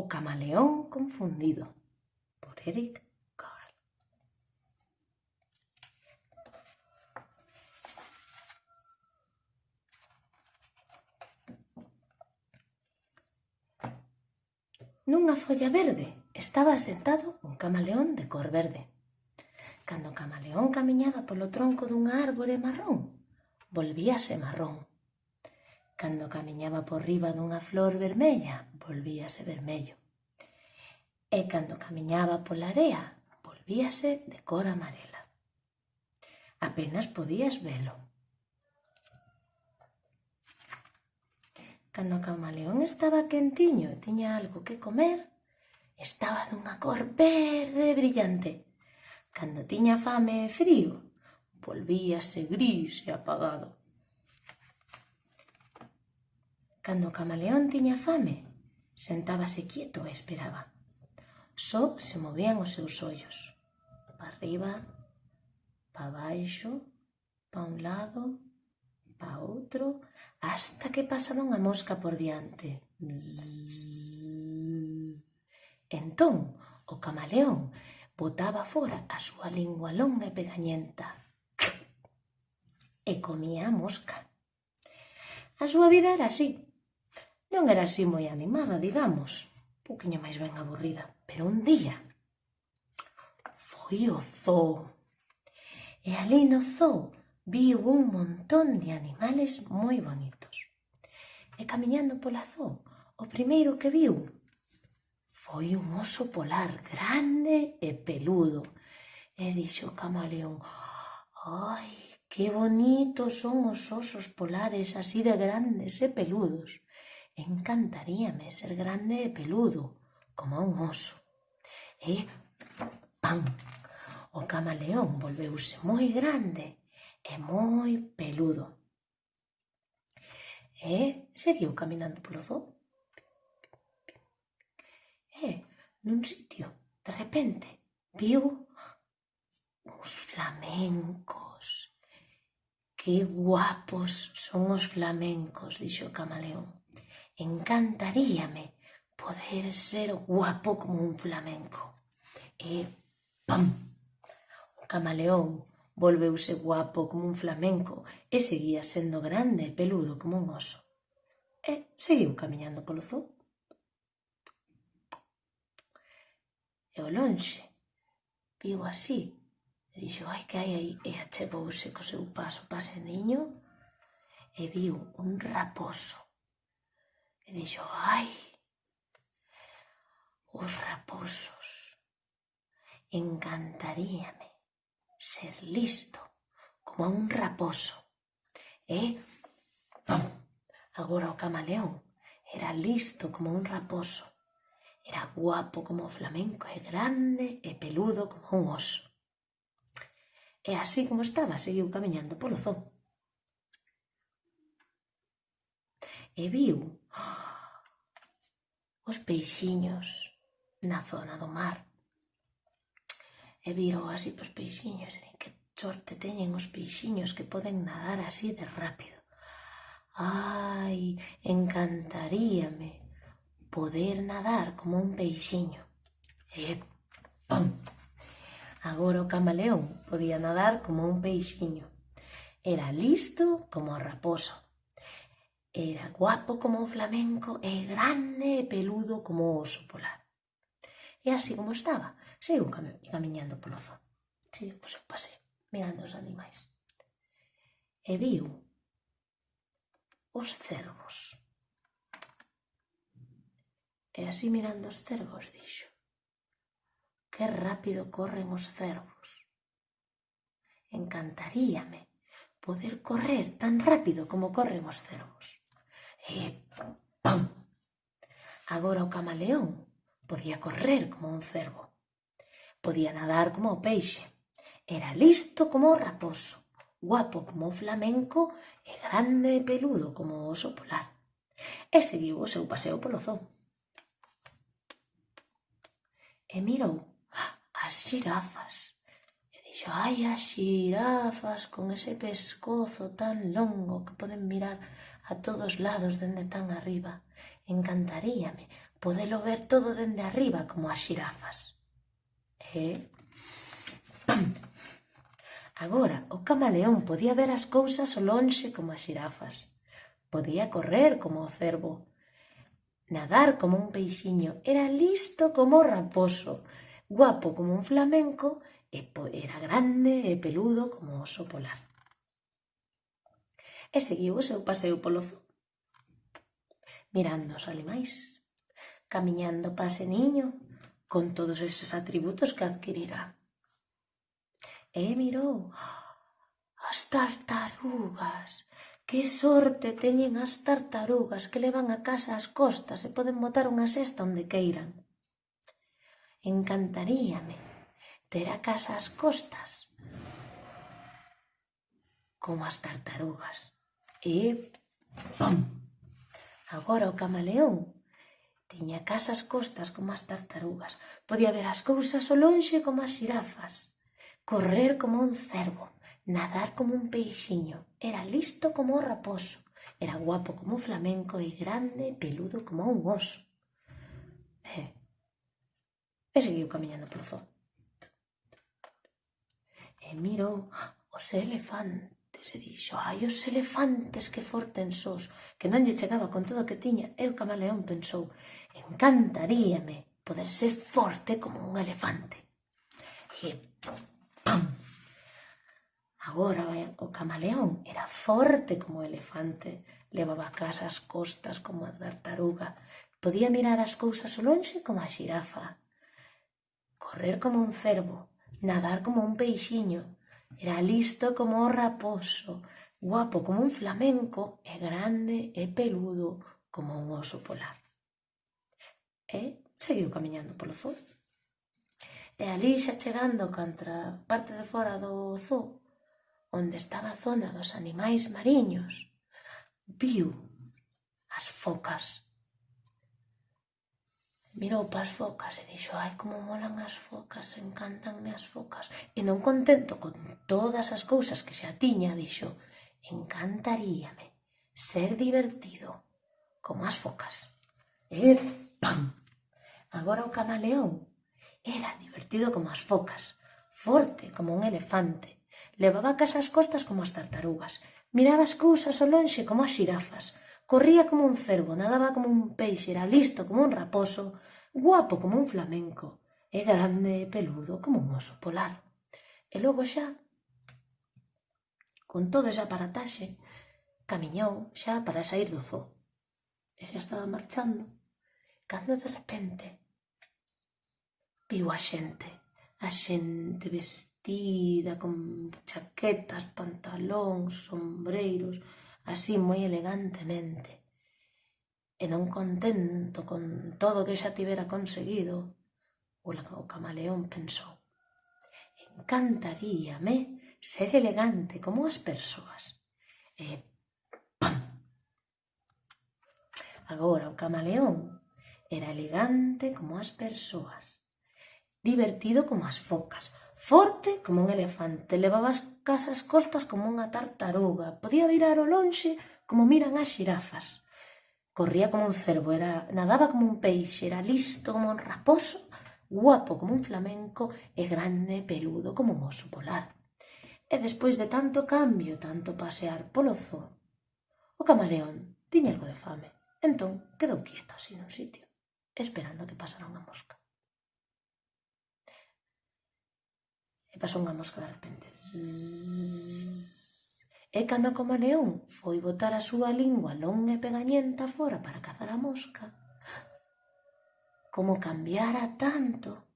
O camaleón confundido por Eric Carl. Nunha folla verde estaba asentado un camaleón de cor verde. Cando o camaleón camiñaba polo tronco dunha árbore marrón, volvíase marrón. Cando camiñaba por riba dunha flor vermella, volvíase vermello. E cando camiñaba pola area, volvíase de cor amarela. Apenas podías velo. Cando o camaleón estaba quentiño e tiña algo que comer, estaba dunha cor verde brillante. Cando tiña fame e frío, volvíase gris e apagado. Cando o camaleón tiña fame, sentábase quieto e esperaba. Só se movían os seus ollos. Pa arriba, pa baixo, pa un lado, pa outro, hasta que pasaba unha mosca por diante. Entón, o camaleón botaba fora a súa lingua longa e pegañenta e comía a mosca. A súa vida era así, Non era así moi animada, digamos, un poquinho máis ben aburrida, pero un día foi o zoo. E ali no zoo viu un montón de animales moi bonitos. E camiñando pola zoo, o primeiro que viu foi un oso polar grande e peludo. E dixo o camaleón, ai, que bonitos son os osos polares así de grandes e peludos encantaríame ser grande e peludo, como un oso. E pam! O camaleón volveuse moi grande e moi peludo. E seguiu caminando polo zoo. E nun sitio, de repente, viu uns flamencos. Que guapos son os flamencos, dixo o camaleón encantaríame poder ser guapo como un flamenco. E, pam, o camaleón volveuse guapo como un flamenco e seguía sendo grande e peludo como un oso. E seguiu camiñando polo zoo. E ao lonxe, viu así, e dixo, ai que hai aí, e achegouse co seu paso pase niño, e viu un raposo E dixo, ai, os raposos, encantaríame ser listo como un raposo. ¿Eh? E, non, agora o camaleón era listo como un raposo. Era guapo como o flamenco e grande e peludo como un oso. E así como estaba, seguiu camiñando polo zoo. E viu os peixiños na zona do mar. E viron así pos peixiños, e din que sorte teñen os peixiños que poden nadar así de rápido. Ai, encantaríame poder nadar como un peixiño. E pum Agora o camaleón podía nadar como un peixiño. Era listo como o raposo. Era guapo como un flamenco e grande e peludo como o oso polar. E así como estaba, seguiu cami camiñando polo zoo. Seguiu o seu paseo, mirando os animais. E viu os cervos. E así mirando os cervos dixo Que rápido corren os cervos. Encantaríame poder correr tan rápido como corren os cervos. Eh, e pam. Agora o camaleón podía correr como un cervo, podía nadar como o peixe, era listo como o raposo, guapo como o flamenco e grande e peludo como o oso polar. E seguiu o seu paseo polo zoo. E mirou as xirafas e dixo, ai, as xirafas con ese pescozo tan longo que poden mirar a todos lados dende tan arriba. Encantaríame podelo ver todo dende arriba como as xirafas. E... Agora, o camaleón podía ver as cousas o lonxe como as xirafas. Podía correr como o cervo. Nadar como un peixiño. Era listo como o raposo. Guapo como un flamenco e era grande e peludo como o oso polar e seguiu o seu paseo polo zoo. Mirando os animais, camiñando pase niño, con todos eses atributos que adquirirá. E mirou as tartarugas. Que sorte teñen as tartarugas que levan a casa as costas e poden botar unha cesta onde queiran. Encantaríame ter a casa as costas como as tartarugas. E pam! Agora o camaleón tiña casa as costas como as tartarugas, podía ver as cousas ao lonxe como as xirafas, correr como un cervo, nadar como un peixiño, era listo como o raposo, era guapo como o flamenco e grande e peludo como un oso. E, e seguiu camiñando polo zoo. E mirou ¡ah! os elefantes elefantes e dixo, ai, os elefantes que forten sos, que non lle chegaba con todo o que tiña, e o camaleón pensou, encantaríame poder ser forte como un elefante. E pam, Agora o camaleón era forte como o elefante, levaba a casa as costas como a tartaruga, podía mirar as cousas o lonxe como a xirafa, correr como un cervo, nadar como un peixiño, Era listo como o raposo, guapo como un flamenco e grande e peludo como un oso polar. E seguiu camiñando polo zoo. E ali xa chegando contra parte de fora do zoo, onde estaba a zona dos animais mariños, viu as focas mirou para as focas e dixo ai como molan as focas, encantanme as focas e non contento con todas as cousas que xa tiña dixo encantaríame ser divertido con as focas e pam! Agora o camaleón era divertido como as focas forte como un elefante. Levaba casa as costas como as tartarugas. Miraba as cousas ao lonxe como as xirafas. Corría como un cervo, nadaba como un peixe, era listo como un raposo, guapo como un flamenco e grande e peludo como un oso polar. E logo xa, con todo ese aparataxe, camiñou xa para sair do zoo. E xa estaba marchando, cando de repente viu a xente, a xente vestida con chaquetas, pantalóns, sombreiros, así moi elegantemente e non contento con todo que xa tivera conseguido, o camaleón pensou, encantaríame ser elegante como as persoas. E ¡pam! Agora o camaleón era elegante como as persoas, divertido como as focas, forte como un elefante, levaba as casas costas como unha tartaruga, podía virar o lonxe como miran as xirafas Corría como un cervo, era, nadaba como un peixe, era listo como un raposo, guapo como un flamenco e grande, peludo como un oso polar. E despois de tanto cambio, tanto pasear polo zoo, o camaleón tiña algo de fame. Entón quedou quieto así nun sitio, esperando que pasara unha mosca. E pasou unha mosca de repente. E cando como león foi botar a súa lingua longa e pegañenta fora para cazar a mosca, como cambiara tanto,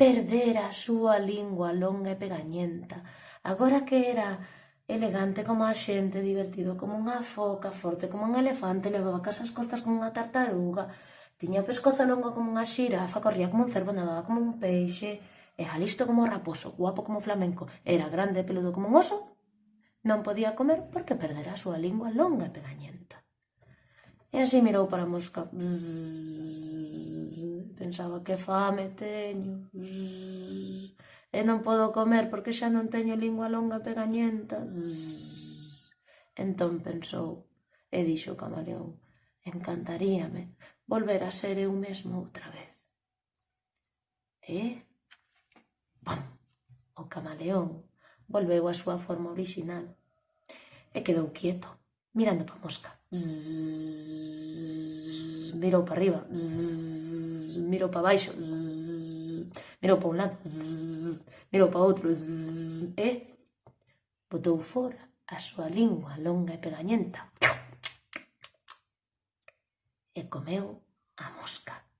perdera a súa lingua longa e pegañenta, agora que era elegante como a xente, divertido como unha foca, forte como un elefante, levaba casas costas como unha tartaruga, tiña o pescozo longo como unha xirafa, corría como un cervo, nadaba como un peixe, era listo como raposo, guapo como flamenco, era grande e peludo como un oso Non podía comer porque perdera a súa lingua longa e pegañenta. E así mirou para a mosca. Bzzz, pensaba que fame teño. Bzzz, e non podo comer porque xa non teño lingua longa e pegañenta. Bzzz. Entón pensou e dixo o camaleón. Encantaríame volver a ser eu mesmo outra vez. E... Pam! O camaleón volveu á súa forma orixinal e quedou quieto, mirando pa mosca. Zzz, mirou para arriba, zzz, mirou para baixo, zzz, mirou para un lado, zzz, mirou para outro, zzz, e botou fora a súa lingua longa e pegañenta. E comeu a mosca.